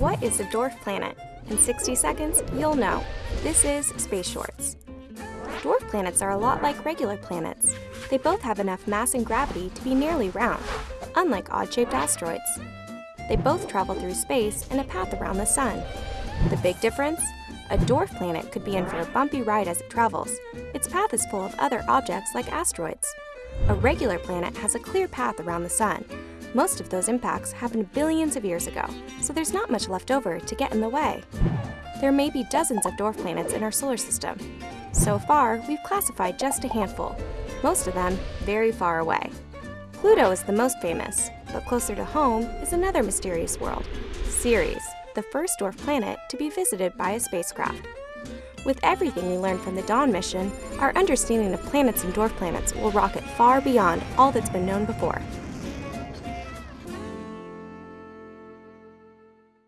What is a dwarf planet? In 60 seconds, you'll know. This is Space Shorts. Dwarf planets are a lot like regular planets. They both have enough mass and gravity to be nearly round, unlike odd-shaped asteroids. They both travel through space in a path around the sun. The big difference? A dwarf planet could be in for a bumpy ride as it travels. Its path is full of other objects like asteroids. A regular planet has a clear path around the sun. Most of those impacts happened billions of years ago, so there's not much left over to get in the way. There may be dozens of dwarf planets in our solar system. So far, we've classified just a handful, most of them very far away. Pluto is the most famous, but closer to home is another mysterious world, Ceres, the first dwarf planet to be visited by a spacecraft. With everything we learned from the Dawn mission, our understanding of planets and dwarf planets will rocket far beyond all that's been known before.